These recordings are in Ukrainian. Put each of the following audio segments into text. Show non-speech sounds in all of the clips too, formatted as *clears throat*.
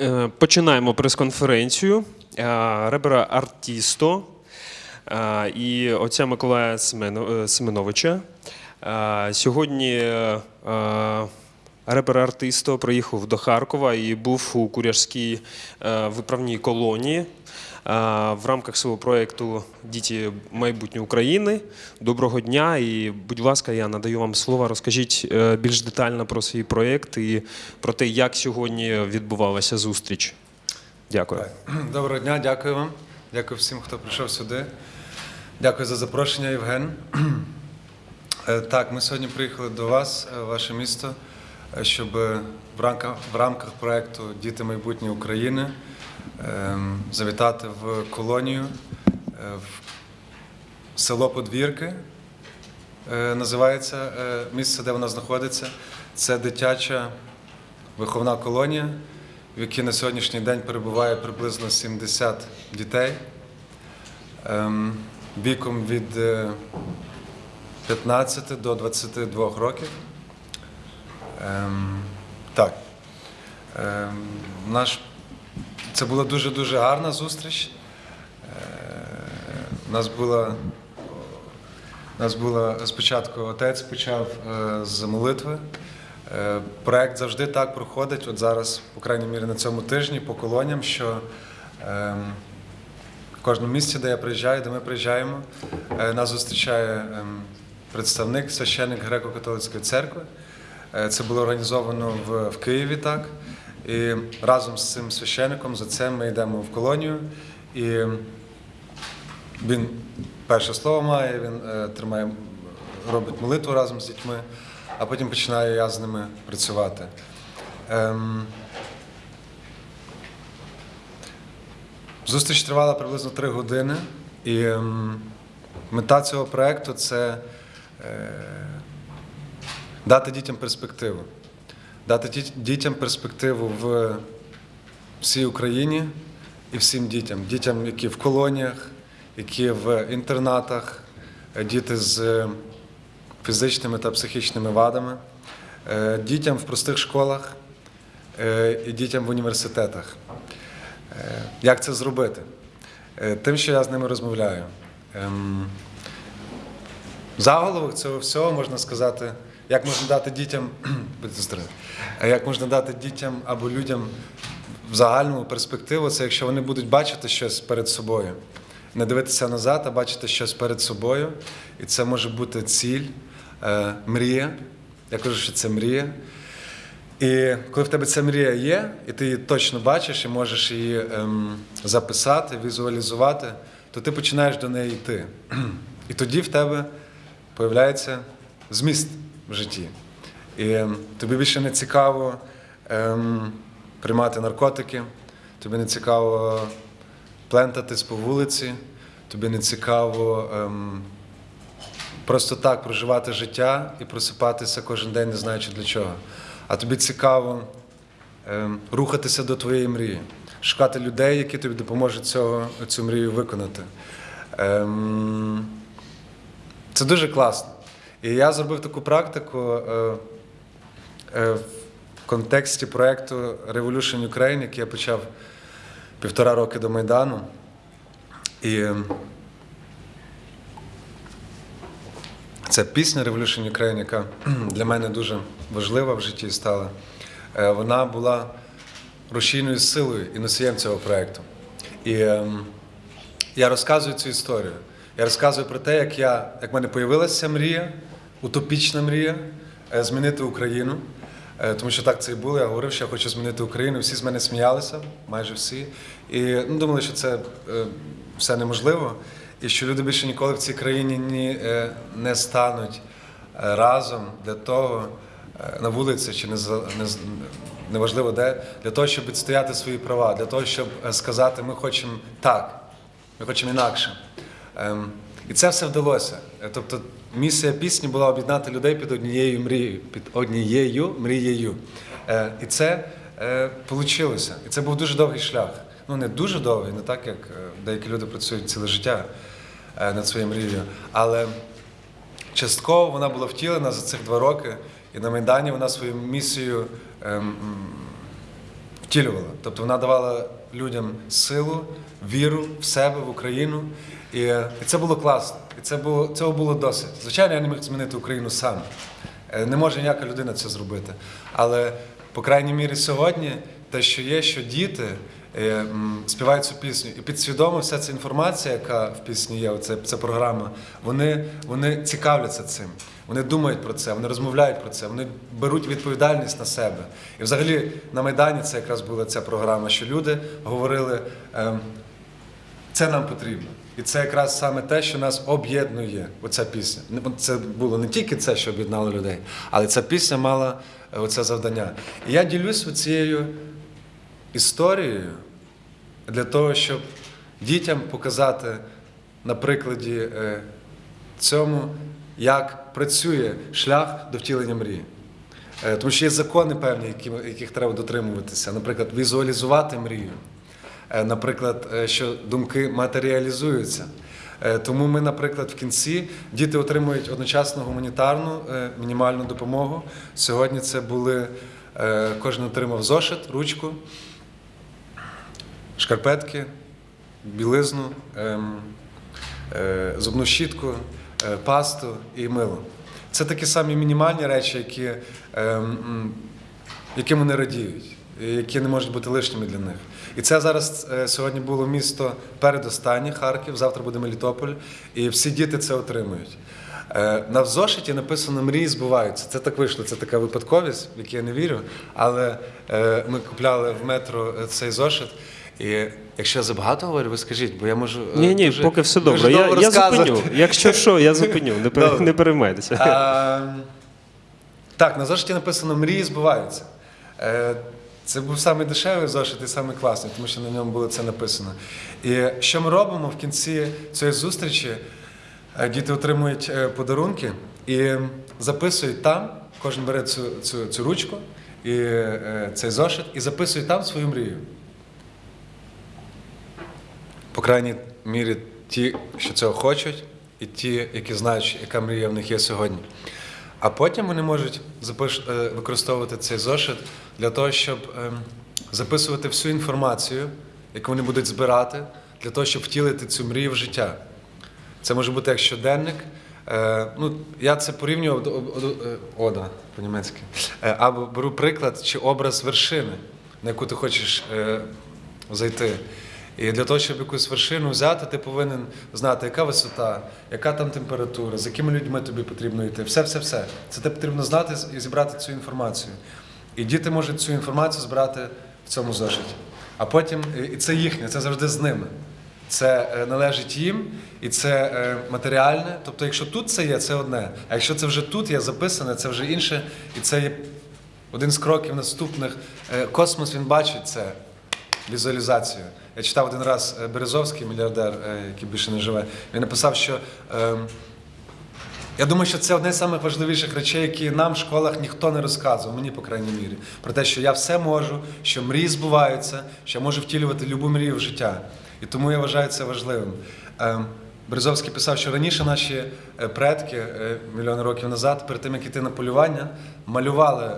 Е, Починаємо прес-конференцію е, ребера Артісто е, і отця Миколая Семено- Семеновича. Сьогодні е, е, репер Артисто приїхав до Харкова і був у Куряжській е, виправній колонії е, в рамках свого проєкту Діти майбутнє України. Доброго дня і, будь ласка, я надаю вам слово. Розкажіть е, більш детально про свій проєкт і про те, як сьогодні відбувалася зустріч. Дякую. *clears throat* Доброго дня, дякую вам. Дякую всім, хто прийшов сюди. Дякую за запрошення, Євген. *clears throat* Так, ми сьогодні приїхали до вас, ваше місто, щоб е, в рамках, в рамках проєкту Діти майбутнє України ем, завітати в колонію е, в село Подвірки. е, Називається місце, де вона знаходиться. Це дитяча виховна колонія, в якій на сьогоднішній день перебуває приблизно 70 дітей ем, віком від е, 15 до 22 років. Ем, так. Ем, наш, це була дуже-дуже гарна зустріч. Е, у нас була нас була спочатку отець почав е, з молитви. Е, проект завжди так проходить. От зараз, по крайній мірі, на цьому тижні по колоніям, що е, в кожному місці, де я приїжджаю, де ми приїжджаємо, е, нас зустрічає е, представник, священник греко-католицької церкви. Е, Це було організовано в, в Києві так. І разом з цим священником, за це ми йдемо в колонію. І він перше слово має, він е, тримає, робить молитву разом з дітьми, а потім починаю я з ними працювати. Ем, зустріч тривала приблизно три години, і ем, мета цього проєкту це е, дати дітям перспективу. Дати дітям перспективу в всій Україні і всім дітям. Дітям, які в колоніях, які в інтернатах, діти з фізичними та психічними вадами, е, дітям в простих школах е, і дітям в університетах. Е, Як це зробити? Тим, що я з ними розмовляю. Ем, Заголовок цього всього можна сказати, як можна дати дітям, *clears throat* як можна дати дітям або людям в загальному перспективу, це якщо вони будуть бачити щось перед собою, не дивитися назад, а бачити щось перед собою. І це може бути ціль, е, мрія. Я кажу, що це мрія. І коли в тебе ця мрія є, і ти її точно бачиш і можеш її ем, записати, візуалізувати, то ти починаєш до неї йти. *clears throat* І тоді в тебе появляється зміст в житті. І ем, тобі більше не цікаво ем, приймати наркотики, тобі не цікаво плентатись по вулиці, тобі не цікаво ем, просто так проживати життя і просипатися кожен день, не знаючи для чого. А тобі цікаво ем, рухатися до твоєї мрії, шукати людей, які тобі допоможуть цього, цю мрію виконати. Ем, це дуже класно. І я зробив таку практику е, е, в контексті проєкту Revolution Ukraine, який я почав півтора роки до Майдану. І ем, Це пісня Revolution Ukraine, яка *clears throat* для мене дуже важлива в житті стала. Е, Вона була рушійною силою і носієм цього проєкту. І я розказую цю історію. Я розказую про те, як я, як в мене з'явилася мрія, утопічна мрія е, змінити Україну. Е, Тому що так це і було. Я говорив, що я хочу змінити Україну. Всі з мене сміялися, майже всі. І ну, думали, що це е, все неможливо, і що люди більше ніколи в цій країні ні, не стануть разом для того на вулиці чи не, не, неважливо де, для того, щоб відстояти свої права, для того, щоб сказати, ми хочемо так, ми хочемо інакше. І це все вдалося. Е, Тобто місія пісні була об'єднати людей під однією мрією, під однією мрією. Е, І це вийшло. І це був дуже довгий шлях. Ну не дуже довгий, не так як е, деякі люди працюють ціле життя е, над своєю мрією. Але частково вона була втілена за цих два роки, і на Майдані вона свою місію ем, втілювала. Тобто вона давала людям силу, віру в себе, в Україну. І, і це було класно. І це було, цього було досить. Звичайно, я не міг змінити Україну сам. Е, Не може ніяка людина це зробити. Але, по крайній мірі, сьогодні те, що є, що діти е, співають цю пісню, і підсвідомо вся ця інформація, яка в пісні є, оце, ця програма, вони, вони цікавляться цим. Вони думають про це, вони розмовляють про це, вони беруть відповідальність на себе. І взагалі на Майдані це якраз була ця програма, що люди говорили, ем, це нам потрібно. І це якраз саме те, що нас об'єднує, оця пісня. Це було не тільки це, що об'єднало людей, але ця пісня мала е, оце завдання. І я ділюсь цією історією для того, щоб дітям показати на прикладі е, цьому, як працює шлях до втілення мрії. Е, Тому що є закони певні, яких треба дотримуватися. Наприклад, візуалізувати мрію. Е, Наприклад, е, що думки матеріалізуються. Е, Тому ми, наприклад, в кінці діти отримують одночасно гуманітарну мінімальну допомогу. Сьогодні це були, кожен отримав зошит, ручку, шкарпетки, білизну, ем, зубну щітку, пасту і мило. Це такі самі мінімальні речі, які, ем, яким вони радіють, які не можуть бути лишніми для них. І це зараз е, сьогодні було місто передостаннє Харків, завтра буде Мелітополь, і всі діти це отримують. Е, На зошиті написано мрії збуваються. Це так вийшло, це така випадковість, в яку я не вірю. Але е, ми купляли в метро е, цей зошит. І якщо я забагато говорю, ви скажіть, бо я можу. е, Ні, ні, дуже- поки все добре. Я, я зупиню. Якщо що, я зупиню. Не, пере- не переймайтеся. А, так, на зошиті написано Мрії збуваються. Це був самий дешевий зошит і самий класний, тому що на ньому було це написано. І що ми робимо в кінці цієї зустрічі? Е, Діти отримують е, подарунки і записують там, кожен бере цю, цю, цю ручку і е, цей зошит, і записують там свою мрію. По крайній мірі, ті, що цього хочуть, і ті, які знають, яка мрія в них є сьогодні. А потім вони можуть е, використовувати цей зошит для того, щоб ем, записувати всю інформацію, яку вони будуть збирати, для того, щоб втілити цю мрію в життя. Це може бути як щоденник. Е, ну, я це порівнював до- е, ода по-німецьки. Або беру приклад чи образ вершини, на яку ти хочеш зайти. І для того, щоб якусь вершину взяти, ти повинен знати, яка висота, яка там температура, з якими людьми тобі потрібно йти. Все, все, все. Це тебе потрібно знати і зібрати цю інформацію. І діти можуть цю інформацію збирати в цьому зошиті. А потім, і це їхнє, це завжди з ними. Це е, належить їм, і це е, матеріальне. Тобто, якщо тут це є, це одне. А якщо це вже тут є записане, це вже інше, і це є один з кроків наступних. Е, Космос він бачить це візуалізацію. Я читав один раз е, Березовський, мільярдер, е, який більше не живе. Він написав, що ем, я думаю, що це одне з самих важливіших речей, які нам в школах ніхто не розказував, мені, по крайній мірі, про те, що я все можу, що мрії збуваються, що я можу втілювати любу мрію в життя. І тому я вважаю це важливим. Ем, Березовський писав, що раніше наші е, предки мільйони років назад, перед тим як іти на полювання, малювали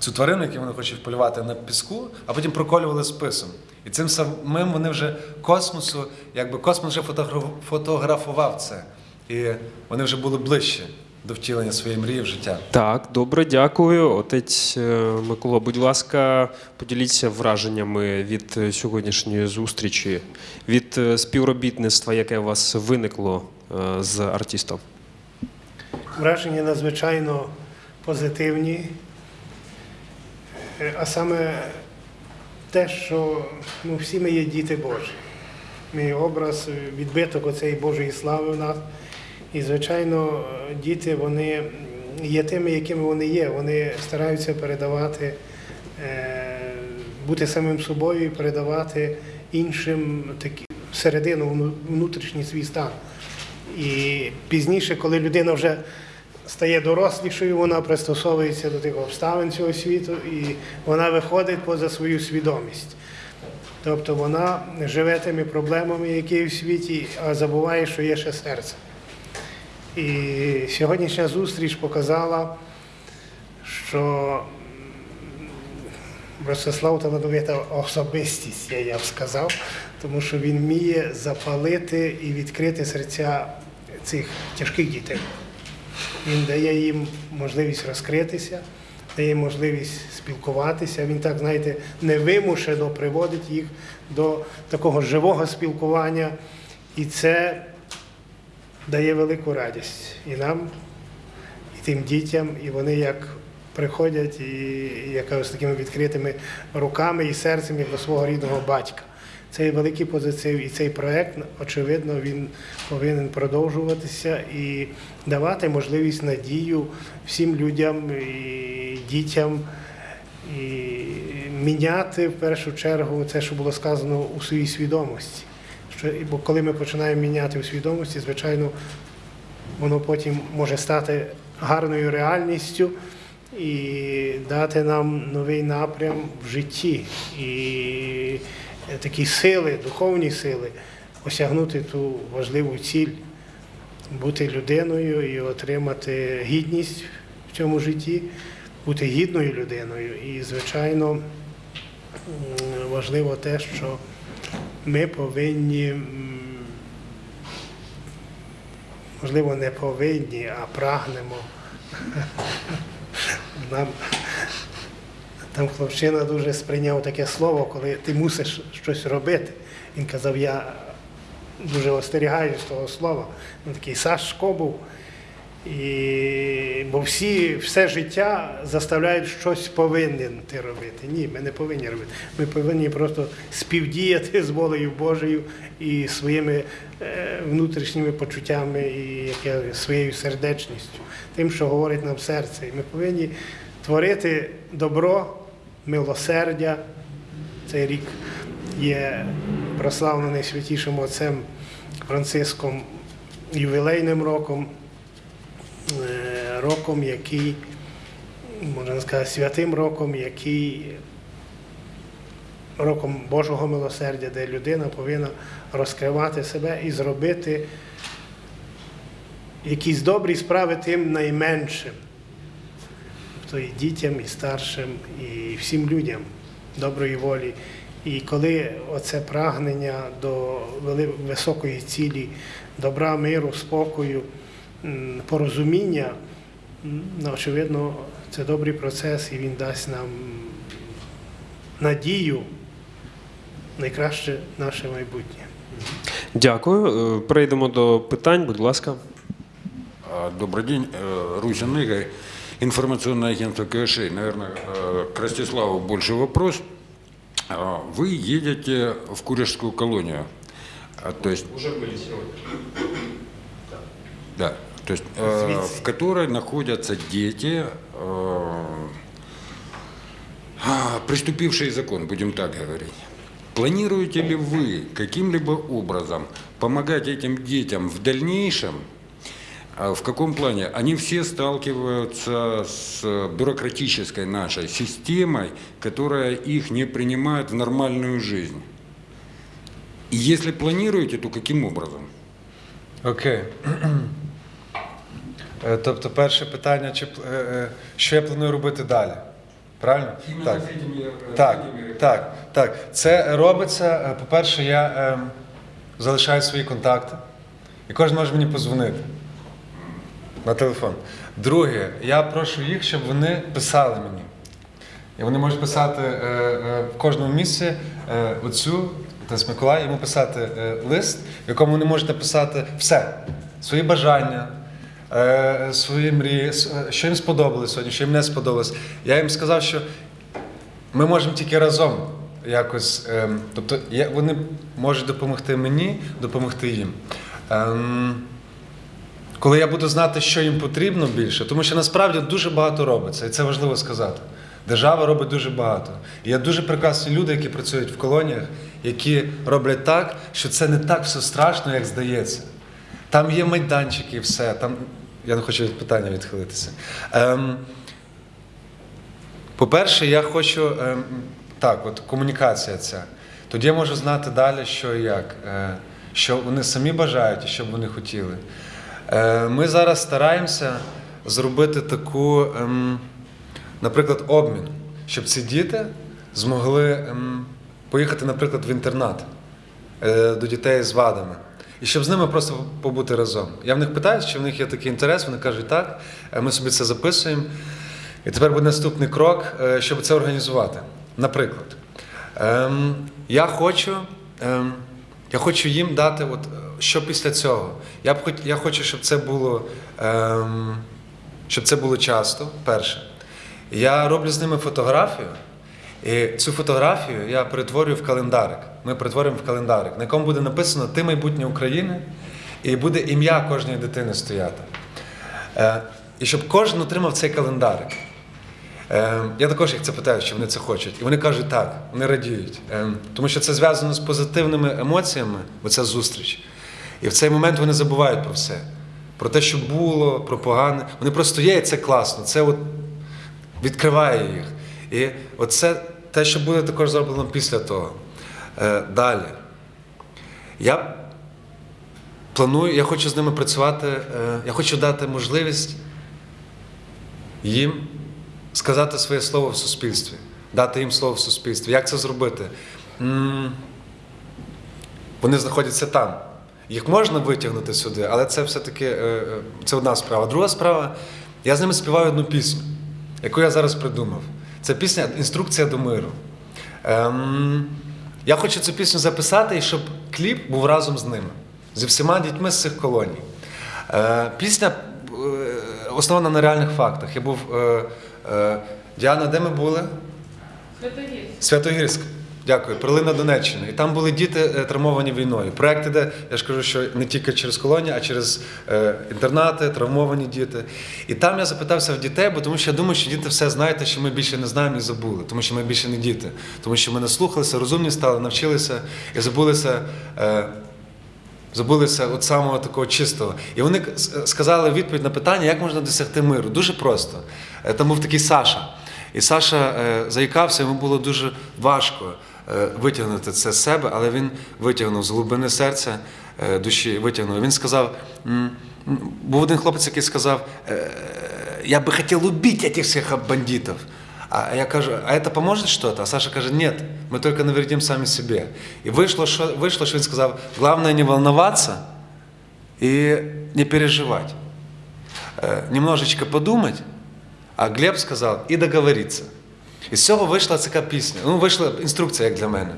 цю тварину, яку вони хочуть полювати на піску, а потім проколювали списом. І цим самим вони вже космосу, якби космос вже фотографував це. І вони вже були ближче до втілення своєї мрії в життя. Так, добре, дякую. Отець е, Микола, будь ласка, поділіться враженнями від сьогоднішньої зустрічі, від е, співробітництва, яке у вас виникло е, з артистом. Враження надзвичайно позитивні, а саме те, що ну, всі ми є діти Божі. Ми образ, е, відбиток оцеї Божої слави в нас. І, звичайно, е, діти вони є тими, якими вони є. Вони стараються передавати, е, бути самим собою і передавати іншим такі, середину, внутрішній свій стан. І пізніше, коли людина вже стає дорослішою, вона пристосовується до тих обставин цього світу і вона виходить поза свою свідомість. Тобто вона живе тими проблемами, які є в світі, а забуває, що є ще серце. І сьогоднішня зустріч показала, що Ростислав талановита особистість, я, б сказав, тому що він вміє запалити і відкрити серця цих тяжких дітей. Він дає їм можливість розкритися, дає можливість спілкуватися. Він так, знаєте, невимушено приводить їх до такого живого спілкування. І це дає велику радість і нам, і тим дітям, і вони як приходять і, і я кажу, з такими відкритими руками і серцем, як до свого рідного батька. Це є великий позитив, і цей проект, очевидно, він повинен продовжуватися і давати можливість надію всім людям і дітям. І міняти в першу чергу це, що було сказано у своїй свідомості. Що, бо коли ми починаємо міняти у свідомості, звичайно, воно потім може стати гарною реальністю і дати нам новий напрям в житті і такі сили, духовні сили, осягнути ту важливу ціль, бути людиною і отримати гідність в цьому житті, бути гідною людиною. І, звичайно, важливо те, що ми повинні, можливо, не повинні, а прагнемо. *laughs* Нам, там хлопчина дуже сприйняв таке слово, коли ти мусиш щось робити. Він казав, я дуже остерігаюсь того слова. Він такий Сашко був. І, бо всі все життя заставляють щось повинен ти робити. Ні, ми не повинні робити. Ми повинні просто співдіяти з волею Божою і своїми е, внутрішніми почуттями, і як я, своєю сердечністю, тим, що говорить нам серце. І ми повинні творити добро, милосердя. Цей рік є прославлений святішим отцем Франциском ювілейним роком е, роком, який, можна сказати, святим роком, який роком Божого милосердя, де людина повинна розкривати себе і зробити якісь добрі справи тим найменшим. Тобто і дітям, і старшим, і всім людям доброї волі. І коли оце прагнення до високої цілі, добра, миру, спокою, порозуміння, ну, очевидно, це добрий процес і він дасть нам надію, найкраще наше майбутнє. Дякую. Е, Перейдемо до питань, будь ласка. А, Добрый день, Э, Русин Игорь, информационное агентство КШ. Наверное, э, к Ростиславу больше вопрос. А, Вы едете в Курежскую колонию, А, то есть, Уже були сьогодні. да, то есть, э, в которой находятся дети, э, а, приступившие закон, будем так говорить. Планируете ли вы каким-либо образом помогать этим детям в дальнейшем? А В каком плане? Они все сталкиваются с бюрократической нашей системой, которая их не принимает в нормальную жизнь. И если планируете, то каким образом? Окей. Е, Тобто, перше питання, чи, пл- е, е, що я планую робити далі? Правильно? Так. Так, так, так. Це робиться. е, По-перше, я е, залишаю свої контакти, і кожен може мені позвонити На телефон. Друге, я прошу їх, щоб вони писали мені. І вони можуть писати е, е, в кожному місці е, оцю, Отець Миколай, йому писати е, лист, в якому вони можуть написати все, свої бажання, е, свої мрії, е, що їм сподобалось сьогодні, що їм не сподобалось. Я їм сказав, що ми можемо тільки разом якось. ем, тобто я, вони можуть допомогти мені, допомогти їм. Ем, коли я буду знати, що їм потрібно більше, тому що насправді дуже багато робиться, і це важливо сказати. Держава робить дуже багато. І є дуже прекрасні люди, які працюють в колоніях, які роблять так, що це не так все страшно, як здається. Там є майданчики і все. Там... Я не хочу від питання відхилитися. Ем, по-перше, я хочу ем, так, от комунікація ця. Тоді я можу знати далі, що і як, е, що вони самі бажають і що б вони хотіли. Е, ми зараз стараємося зробити таку, ем, наприклад, обмін, щоб ці діти змогли ем, поїхати, наприклад, в інтернат е, до дітей з вадами. І щоб з ними просто побути разом. Я в них питаю, чи в них є такий інтерес, вони кажуть, так, Е, ми собі це записуємо. І тепер буде наступний крок, щоб це організувати. Наприклад, ем, я хочу. Я хочу їм дати, от, що після цього. Я, б я хочу, щоб це було, ем, щоб це було часто, перше. Я роблю з ними фотографію, і цю фотографію я перетворюю в календарик. Ми перетворюємо в календарик, на якому буде написано Ти майбутнє України, і буде ім'я кожної дитини стояти. Е, і щоб кожен отримав цей календарик. Е, я також їх це питаю, чи вони це хочуть. І вони кажуть так, вони радіють. Е, тому що це зв'язано з позитивними емоціями, оця зустріч. І в цей момент вони забувають про все. Про те, що було, про погане. Вони просто є, і це класно. Це от відкриває їх. І оце те, що буде також зроблено після того. Е, далі. Я планую, я хочу з ними працювати, е, я хочу дати можливість їм сказати своє слово в суспільстві, дати їм слово в суспільстві. Як це зробити? Вони знаходяться там. Їх можна витягнути сюди, але це все-таки е, е, це одна справа. Друга справа, я з ними співаю одну пісню, яку я зараз придумав. Це пісня Інструкція до миру. Ем, я хочу цю пісню записати, і щоб кліп був разом з ними, зі всіма дітьми з цих колоній. Е, пісня е, основана на реальних фактах. Я був. Е, е, Діана, де ми були? Святогірськ. Дякую, Прилина Донеччина. І там були діти е, травмовані війною. Проект іде, я ж кажу, що не тільки через колонії, а через е, інтернати, травмовані діти. І там я запитався в дітей, бо тому що я думаю, що діти все знають, що ми більше не знаємо і забули, тому що ми більше не діти, тому що ми наслухалися, розумні стали, навчилися і забулися. Е, Забулися от самого такого чистого. І вони сказали відповідь на питання, як можна досягти миру. Дуже просто. Там був такий Саша. І Саша е, заїкався, йому було дуже важко е, витягнути це з себе, але він витягнув з глибини серця, е, душі, витягнув. Він сказав: м, м, був один хлопець, який сказав: е, Я би хотів убити цих всіх бандитів. А я кажу, а это поможет что-то? А Саша каже, нет, мы только навредим сами себе. И вышло, что, вышло, что он сказал, главное не волноваться и не переживать. Э, немножечко подумать, а Глеб сказав, і договоритися. І з цього вийшла така пісня. Ну, вийшла інструкція, як для мене.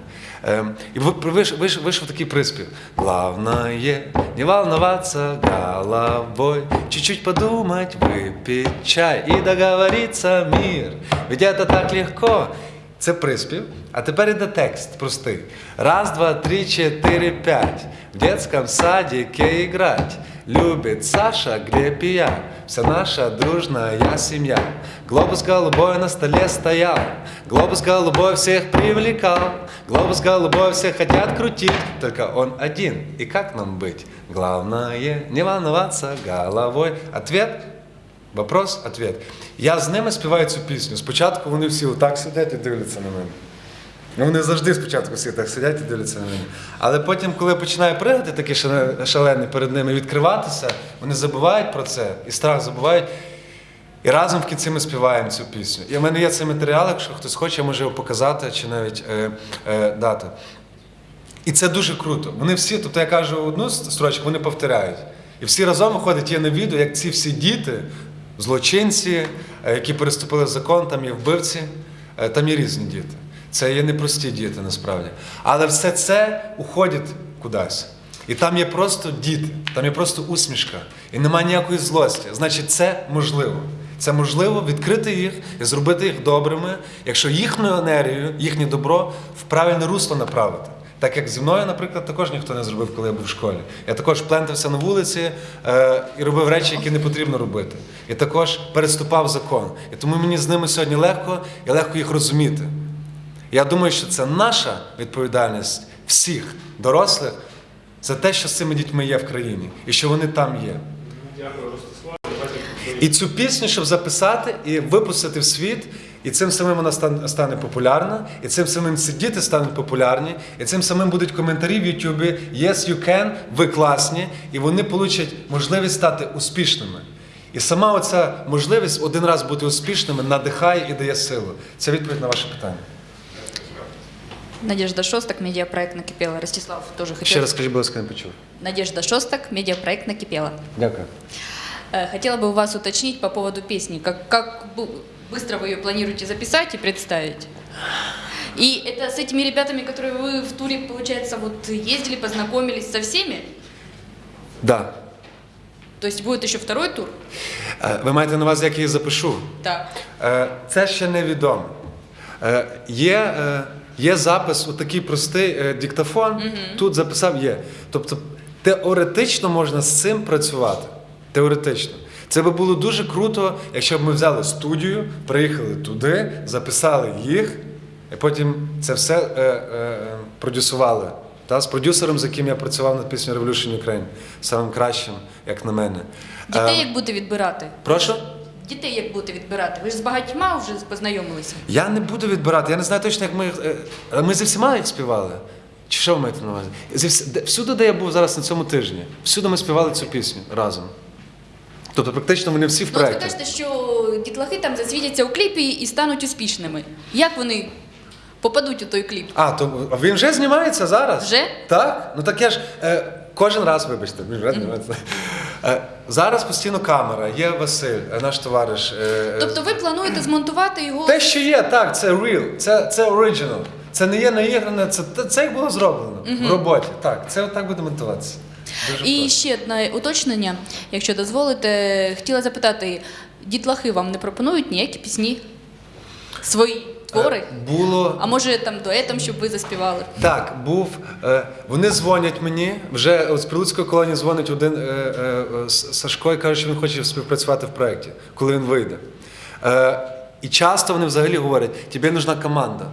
Ем, і ви- вийш- вийш- вийшов такий приспів. Главное не волноваться головой, чуть-чуть подумать, выпить чай и договориться мир. Ведь это так легко. Це приспів, а тепер іде текст простий. Раз, два, три, чотири, п'ять. В детском садике играть. Любит Саша, Глеб и я. Вся наша дружная семья. Глобус голубой на столе стоял. Глобус голубой всех привлекал. Глобус голубой все хотят крутить. Только он один. И как нам быть? Главное не волноваться головой. Ответ Вопрос, ответ. Я з ними співаю цю пісню. Спочатку вони всі отак сидять і дивляться на мене. Ну, вони завжди спочатку всі так сидять і дивляться на мене. Але потім, коли я починаю пригати такий шале- шалений перед ними, відкриватися, вони забувають про це, і страх забувають. І разом в кінці ми співаємо цю пісню. І в мене є цей матеріал, якщо хтось хоче, я можу його показати чи навіть е, е, дати. І це дуже круто. Вони всі, тобто я кажу одну строчку, вони повторяють. І всі разом виходить, є на відео, як ці всі діти, злочинці, е, які переступили закон, там є вбивці, е, там є різні діти. Це є непрості діти насправді. Але все це уходить кудись. І там є просто діти, там є просто усмішка. І немає ніякої злості. Значить, це можливо. Це можливо відкрити їх і зробити їх добрими, якщо їхню енергію, їхнє добро в правильне русло направити. Так як зі мною, наприклад, також ніхто не зробив, коли я був в школі. Я також плентався на вулиці е, і робив речі, які не потрібно робити. І також переступав закон. І тому мені з ними сьогодні легко і легко їх розуміти. Я думаю, що це наша відповідальність всіх дорослих за те, що з цими дітьми є в країні, і що вони там є. І цю пісню, щоб записати і випустити в світ, і цим самим вона стане популярна, і цим самим ці діти стануть популярні, і цим самим будуть коментарі в Ютубі Yes, you can, ви класні, і вони получать можливість стати успішними. І сама оця можливість один раз бути успішними надихає і дає силу. Це відповідь на ваше питання. Надежда Шостак, медиапроект «Накипело». Ростислав тоже хотел... Ще раз скажіть, будь ласка, не почув. Надежда Шостак, медиапроект «Накипело». Дякую. Э, Хотела бы у вас уточнить по поводу песни. Как, как бу- быстро вы ее планируете записать и представить? И это с этими ребятами, которые вы в туре, получается, вот ездили, познакомились со всеми? Да. То есть будет еще второй тур? Е, Ви маєте на увазі, як я її запишу? Да. Е, Це ще невідомо. Е, Є, е, є запис, отакий простий е, диктофон, тут записав є. Тобто теоретично можна з цим працювати. Теоретично. Це би було дуже круто, якщо б ми взяли студію, приїхали туди, записали їх, і потім це все е, е, продюсували. Та, з продюсером, з яким я працював над піснею Revolution Ukraine, самим кращим, як на мене. Дітей Е, як будете відбирати? Прошу? Дітей як будете відбирати? Ви ж з багатьма вже познайомилися. Я не буду відбирати. Я не знаю точно, як ми. їх, е, Ми зі всіма їх співали. Чи що ви маєте на увазі? Зі вс- де- Всюди, де я був зараз на цьому тижні, всюди ми співали цю пісню разом. Тобто, практично вони всі в Ну, от ви проєкті. кажете, що дітлахи там засвітяться у кліпі і стануть успішними. Як вони попадуть у той кліп? А, то а він вже знімається зараз? Вже? Так? Ну так я ж е, кожен раз, вибачте. Е, зараз постійно камера, є Василь, е, наш товариш. е, Тобто ви плануєте змонтувати його? Те, що є, так, це real, це, це original. Це не є наігране, це, це як було зроблено в роботі. Так, це отак буде монтуватися. Дуже І просто. ще одне уточнення, якщо дозволите, хотіла запитати, дітлахи вам не пропонують ніякі пісні? Свої твори? Е, Було. А може там дуетом, щоб ви заспівали? Так, був. Е, вони дзвонять мені. Вже от з Прилуцької колонії дзвонить один е, Сашко і каже, що він хоче співпрацювати в проєкті, коли він вийде. І часто вони взагалі говорять: тобі нужна команда.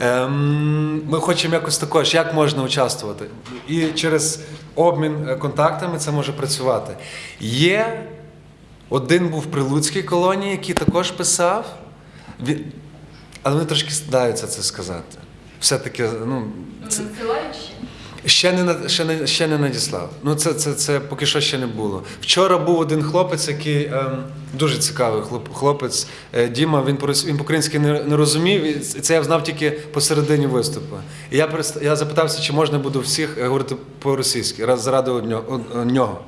Ем, ми хочемо якось також, як можна участвувати. І через обмін контактами це може працювати. Є один був в Прилуцькій колонії, який також писав. Але вони трошки стидаються це сказати. Все-таки, ну, це, Ще не ще не ще не надіслав. Ну це, це, це поки що ще не було. Вчора був один хлопець, який ем, дуже цікавий хлоп, хлопець е, Діма. Він він по-українськи не, не розумів. І це я знав тільки посередині виступу. І я я запитався, чи можна буде всіх е, говорити по-російськи, раз заради однього. нього.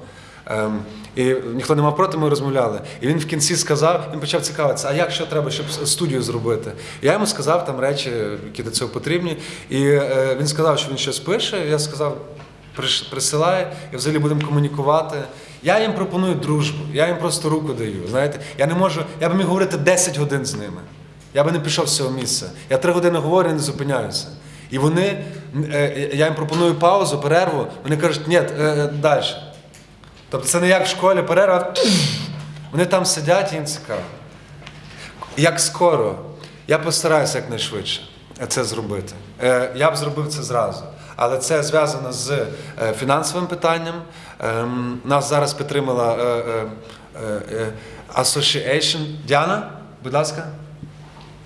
Ем, і ніхто не мав проти, ми розмовляли. І він в кінці сказав, він почав цікавитися, а як що треба, щоб студію зробити. Я йому сказав там речі, які до цього потрібні. І е, він сказав, що він щось пише. Я сказав, «Приш- присилай, і взагалі будемо комунікувати. Я їм пропоную дружбу, я їм просто руку даю. Знаєте, я не можу, я би міг говорити 10 годин з ними. Я би не пішов з цього місця. Я три години говорю і не зупиняюся. І вони, е, я їм пропоную паузу, перерву. Вони кажуть, ні, е, далі. Тобто це не як в школі перерва. Вони там сидять і їм цікаво. Як скоро, я постараюся якнайшвидше це зробити. Е, Я б зробив це зразу. Але це зв'язано з е, фінансовим питанням. Ем, Нас зараз підтримала е, Association. Діана, будь ласка.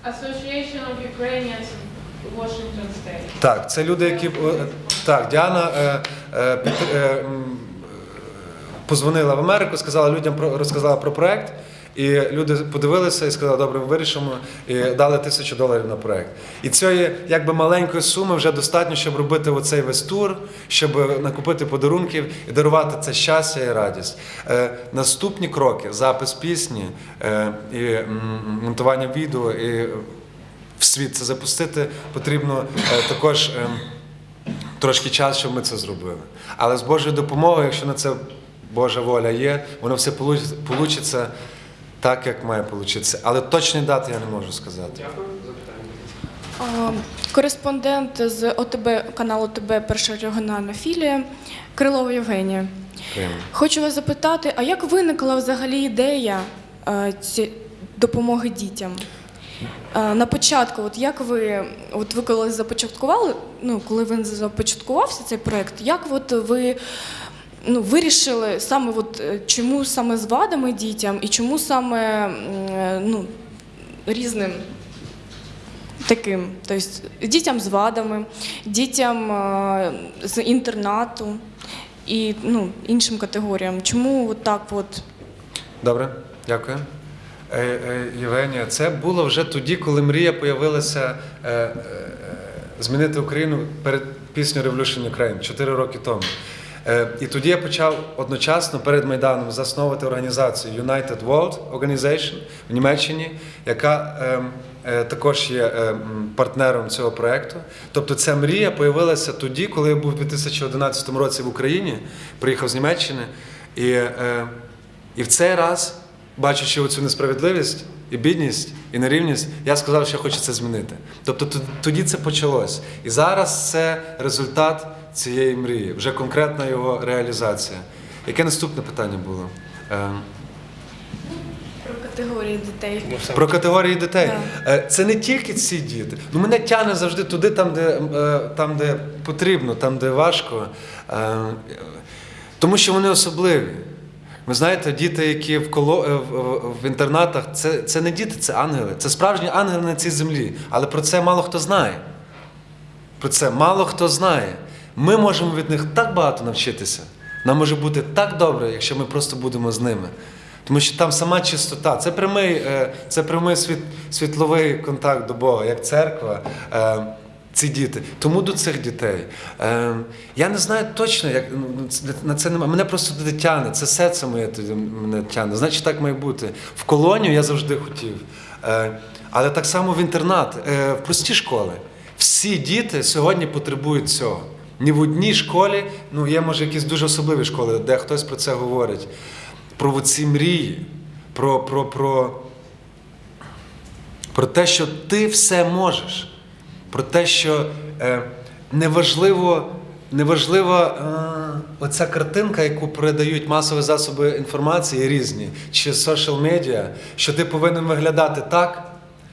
Association of Ukrainians in Washington State. Так, це люди, які. Так, Діана позвонила в Америку, сказала людям про розказала про проект. І люди подивилися і сказали, добре, ми вирішимо, і дали тисячу доларів на проект. І цієї якби маленької суми вже достатньо, щоб робити оцей весь тур, щоб накупити подарунків і дарувати це щастя і радість. Е, наступні кроки: запис пісні, е, і монтування відео, і в світ це запустити, потрібно е, також. ем, трошки час, щоб ми це зробили. Але з Божою допомогою, якщо на це Божа воля є, воно все вийде так, як має получитися. Але точні дати я не можу сказати. А, Кореспондент з ОТБ каналу ОТБ Перша регіональна філія Крилова Євгенія. Хочу вас запитати, а як виникла взагалі ідея допомоги дітям? На початку, от як ви, от ви коли започаткували, ну коли він започаткувався цей проект, як от ви ну, вирішили саме, от, е, чому саме з вадами дітям і чому саме е, ну, різним таким, тобто дітям з вадами, дітям е, з інтернату і ну, іншим категоріям. Чому от так от? Добре, дякую. Євгенія, це було вже тоді, коли мрія появилася змінити Україну перед піснею Revolution Ukraine 4 роки тому. Е, І тоді я почав одночасно перед Майданом засновувати організацію United World Organization в Німеччині, яка ем, е, також є ем, партнером цього проєкту. Тобто ця мрія появилася тоді, коли я був у 2011 році в Україні, приїхав з Німеччини. І, е, і в цей раз, бачачи оцю несправедливість і бідність, і нерівність, я сказав, що я хочу це змінити. Тобто тоді це почалось. І зараз це результат цієї мрії, вже конкретна його реалізація. Яке наступне питання було? Е, Про категорії дітей. Про категорії дітей. Е, Це не тільки ці діти. Ну, мене тягне завжди туди, там, де, е, там, де потрібно, там, де важко. Тому що вони особливі. Ви знаєте, діти, які в, коло, в інтернатах, це, це не діти, це ангели. Це справжні ангели на цій землі. Але про це мало хто знає. Про це мало хто знає. Ми можемо від них так багато навчитися. Нам може бути так добре, якщо ми просто будемо з ними. Тому що там сама чистота, це прямий, е, це прямий світ, світловий контакт до Бога, як церква. е, Ці діти. Тому до цих дітей. Е, я не знаю точно, як ну, на це немає. Мене просто туди тягне, це серце моє туди мене тягне. Значить, так має бути. В колонію я завжди хотів. Але так само в інтернат, в прості школи. Всі діти сьогодні потребують цього. Ні в одній школі, ну є може якісь дуже особливі школи, де хтось про це говорить. Про ці мрії, про, про, про, про те, що ти все можеш, про те, що е, неважливо, неважлива е, оця картинка, яку передають масові засоби інформації різні, чи social медіа, що ти повинен виглядати так.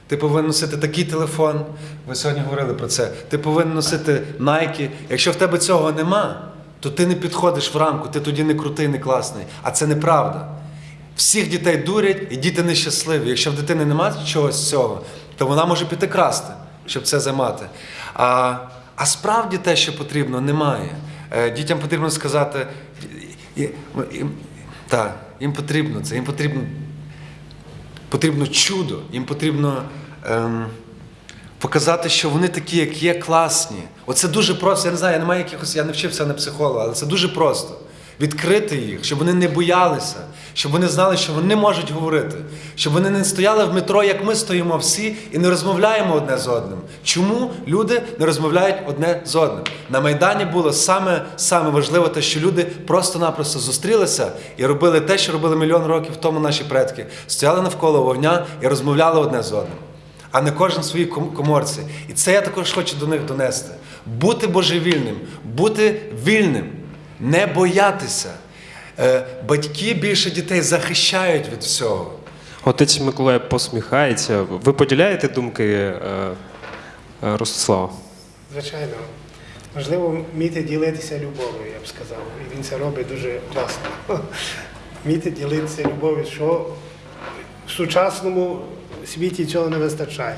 Ти повинен носити такий телефон. Ви сьогодні говорили про це. Ти повинен носити Nike. Якщо в тебе цього нема, то ти не підходиш в рамку, ти тоді не крутий, не класний. А це неправда. Всіх дітей дурять, і діти нещасливі. Якщо в дитини немає чогось цього, то вона може піти красти, щоб це займати. А, а справді те, що потрібно, немає. Е, Дітям потрібно сказати, так, їм потрібно це, їм потрібно потрібно чудо, їм потрібно ем, показати, що вони такі, як є, класні. Оце дуже просто. Я не знаю, я не маю якихось, я не вчився на психолога, але це дуже просто. Відкрити їх, щоб вони не боялися, щоб вони знали, що вони можуть говорити, щоб вони не стояли в метро, як ми стоїмо всі, і не розмовляємо одне з одним. Чому люди не розмовляють одне з одним? На Майдані було саме, саме важливе те, що люди просто-напросто зустрілися і робили те, що робили мільйон років тому наші предки. Стояли навколо вогня і розмовляли одне з одним а не кожен в своїй ком- коморці. І це я також хочу до них донести. Бути божевільним, бути вільним, не боятися. Е, Батьки більше дітей захищають від всього. Отець Миколай посміхається. Ви поділяєте думки е, е, Ростислава? Звичайно. Важливо вміти ділитися любов'ю, я б сказав. І він це робить дуже класно. *laughs* Вміти ділитися любов'ю, що в сучасному світі цього не вистачає.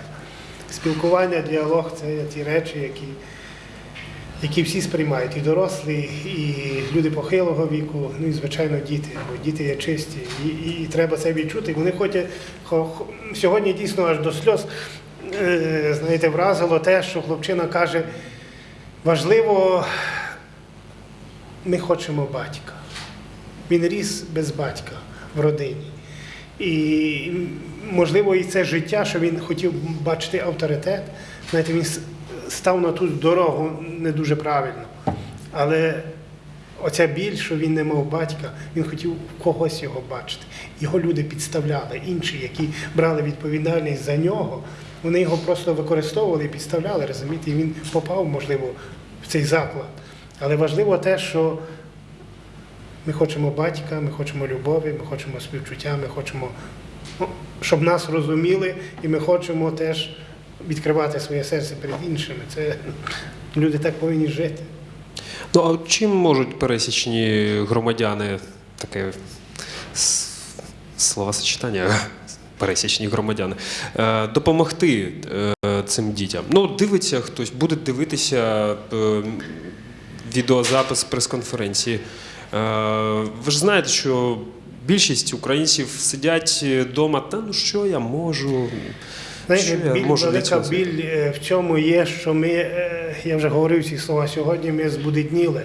Спілкування, діалог це ті речі, які, які всі сприймають, і дорослі, і люди похилого віку, ну і звичайно діти, бо діти є чисті. І, і, і треба це відчути. Вони хочуть хо- хо- сьогодні дійсно аж до сльоз е, знаєте, вразило те, що хлопчина каже, важливо, ми хочемо батька. Він ріс без батька в родині. І можливо, і це життя, що він хотів бачити авторитет. Знаєте, він став на ту дорогу не дуже правильно. Але оця біль, що він не мав батька, він хотів когось його бачити. Його люди підставляли, інші, які брали відповідальність за нього, вони його просто використовували і підставляли, розумієте, і він попав, можливо, в цей заклад. Але важливо те, що ми хочемо батька, ми хочемо любові, ми хочемо співчуття, ми хочемо, ну, щоб нас розуміли, і ми хочемо теж відкривати своє серце перед іншими. Це люди так повинні жити. Ну а чим можуть пересічні громадяни таке словосочетання? Пересічні громадяни е, допомогти е, цим дітям. Ну, дивиться хтось, буде дивитися е, відеозапис прес-конференції. Ви ж знаєте, що більшість українців сидять вдома, та ну що я можу, Знаєте, біль, велика біль е, в цьому є, що ми, е, я вже говорив ці слова сьогодні, ми збудетніли.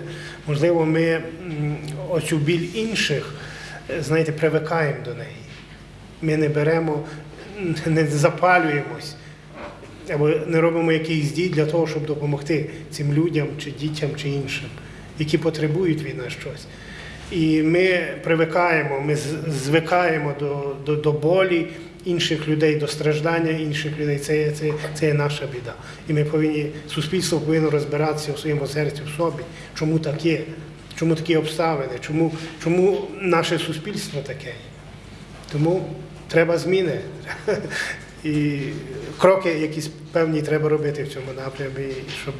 Можливо, ми оцю біль інших, е, знаєте, привикаємо до неї. Ми не беремо, не запалюємось або не робимо якихось дій для того, щоб допомогти цим людям, чи дітям, чи іншим, які потребують від нас щось. І ми привикаємо, ми звикаємо до, до, до болі інших людей, до страждання інших людей. Це, це, це є наша біда. І ми повинні, суспільство повинно розбиратися у своєму серці, в собі, чому так є, чому такі обставини, чому, чому наше суспільство таке. Тому треба зміни. *laughs* І кроки якісь певні треба робити в цьому напрямі, щоб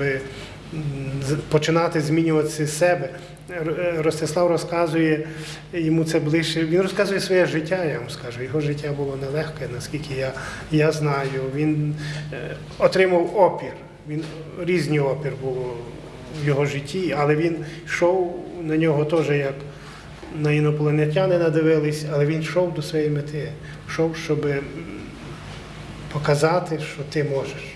починати змінювати себе. Е, Ростислав розказує, йому це ближче. Він розказує своє життя, я вам скажу. Його життя було нелегке, наскільки я, я знаю. Він е, отримав опір. Він різні опір було в його житті, але він йшов на нього теж як на інопланетяни дивились, але він йшов до своєї мети. Йшов, щоб показати, що ти можеш.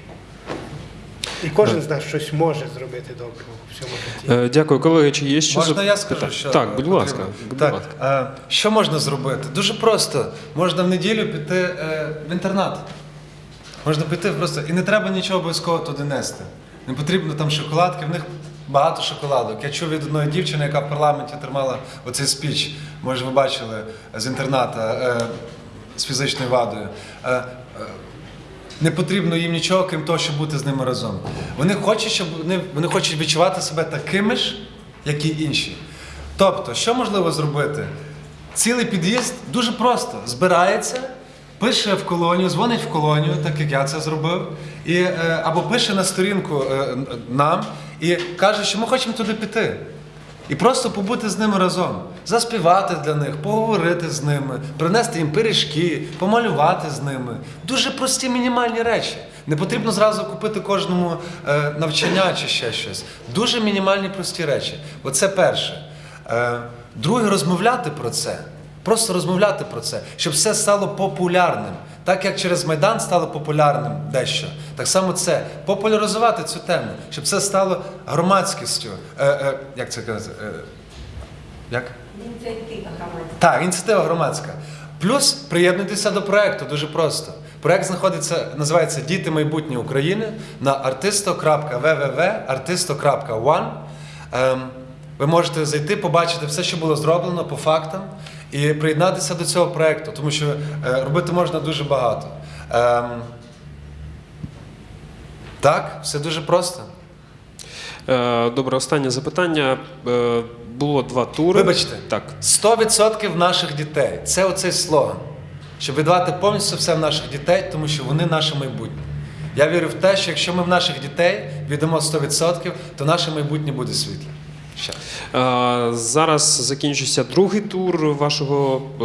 І кожен з нас щось може зробити доброго в цьому житті. Е, Дякую, колеги. Чи є ще Можна я скажу, що так, будь ласка. Будь так, ласка. е, що можна зробити? Дуже просто. Можна в неділю піти е, в інтернат. Можна піти просто. І не треба нічого обов'язково туди нести. Не потрібно там шоколадки, в них багато шоколадок. Я чув від одної дівчини, яка в парламенті тримала оцей спіч. Може, ви бачили з інтерната з фізичною вадою. Не потрібно їм нічого, крім того, щоб бути з ними разом. Вони хочуть, щоб вони, вони хочуть відчувати себе такими ж, як і інші. Тобто, що можливо зробити? Цілий під'їзд дуже просто збирається, пише в колонію, дзвонить в колонію, так як я це зробив, і, е, або пише на сторінку е, нам і каже, що ми хочемо туди піти. І просто побути з ними разом, заспівати для них, поговорити з ними, принести їм пиріжки, помалювати з ними. Дуже прості мінімальні речі. Не потрібно зразу купити кожному е, навчання чи ще щось. Дуже мінімальні прості речі. Оце перше. Е, друге, розмовляти про це. Просто розмовляти про це, щоб все стало популярним. Так як через Майдан стало популярним дещо, так само це популяризувати цю тему, щоб це стало громадськістю. Е, е, як це казати? Е, як? Ініціатива громадська. Так, ініціатива громадська. Плюс приєднуйтеся до проекту дуже просто. Проект знаходиться, називається Діти майбутнє України на artisto.www.artisto.one. Ем, ви можете зайти, побачити все, що було зроблено по фактам, і приєднатися до цього проекту, тому що е, робити можна дуже багато. Ем, так, все дуже просто. Е, Добре, останнє запитання. Е, Було два тури. Вибачте. Так. 100% наших дітей. Це оцей слоган. Щоб віддавати повністю все в наших дітей, тому що вони наше майбутнє. Я вірю в те, що якщо ми в наших дітей віддамо 100%, то наше майбутнє буде світле. Ще. Зараз закінчується другий тур вашого. е,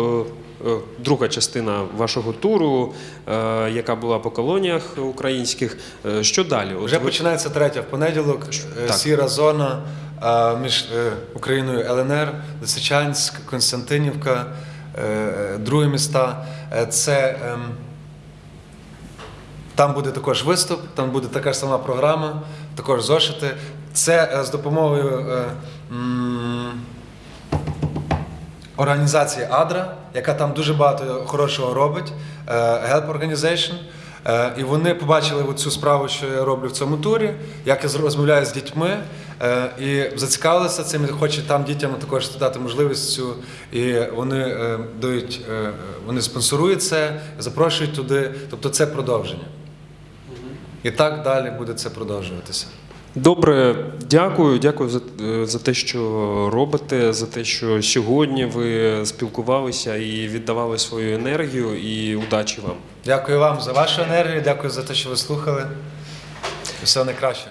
е, Друга частина вашого туру, е, яка була по колоніях українських. Що далі? От Вже ви- починається третя в понеділок. Так. Сіра зона між Україною ЛНР, Лисичанськ, Константинівка, другі міста. Це ем, там буде також виступ, там буде така ж сама програма, також зошити. Це е, з допомогою е, організації Адра, яка там дуже багато хорошого робить, е, Help Organization. І вони побачили цю справу, що я роблю в цьому турі, як я розмовляю з дітьми, і зацікавилися цим, і хочуть там дітям також дати можливість цю. І вони дають, вони спонсорують це, запрошують туди. Тобто це продовження. І так далі буде це продовжуватися. Добре, дякую. Дякую за, е, за те, що робите, за те, що сьогодні ви спілкувалися і віддавали свою енергію, і удачі вам. Дякую вам за вашу енергію, дякую за те, що ви слухали. Все найкраще.